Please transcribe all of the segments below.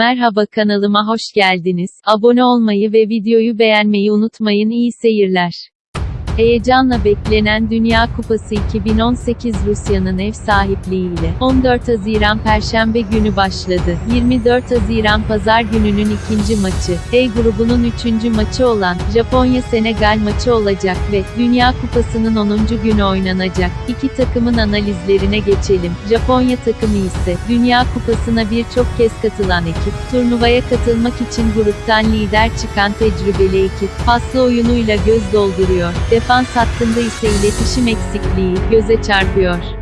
Merhaba kanalıma hoş geldiniz. Abone olmayı ve videoyu beğenmeyi unutmayın. İyi seyirler. Heyecanla beklenen Dünya Kupası 2018 Rusya'nın ev sahipliğiyle 14 Haziran Perşembe günü başladı. 24 Haziran Pazar gününün ikinci maçı, E grubunun üçüncü maçı olan Japonya-Senegal maçı olacak ve Dünya Kupası'nın 10. günü oynanacak. İki takımın analizlerine geçelim. Japonya takımı ise Dünya Kupası'na birçok kez katılan ekip, turnuvaya katılmak için gruptan lider çıkan tecrübeli ekip, paslı oyunuyla göz dolduruyor. Defans hattında ise iletişim eksikliği göze çarpıyor.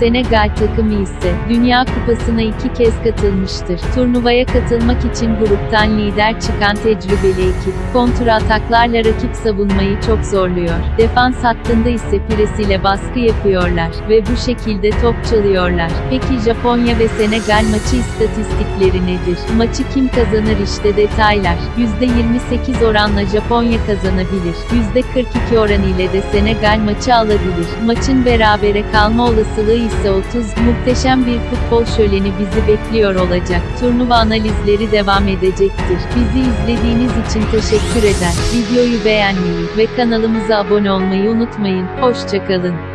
Senegal takımı ise Dünya Kupası'na iki kez katılmıştır. Turnuvaya katılmak için gruptan lider çıkan tecrübeli ekip, kontra ataklarla rakip savunmayı çok zorluyor. Defans hattında ise presiyle baskı yapıyorlar ve bu şekilde top çalıyorlar. Peki Japonya ve Senegal maçı istatistikleri nedir? Maçı kim kazanır işte detaylar. %28 oranla Japonya kazanabilir. %42 oran ile de Senegal maçı alabilir. Maçın berabere kalma olasılığı ise 30. Muhteşem bir futbol şöleni bizi bekliyor olacak. Turnuva analizleri devam edecektir. Bizi izlediğiniz için teşekkür eder. Videoyu beğenmeyi ve kanalımıza abone olmayı unutmayın. Hoşçakalın.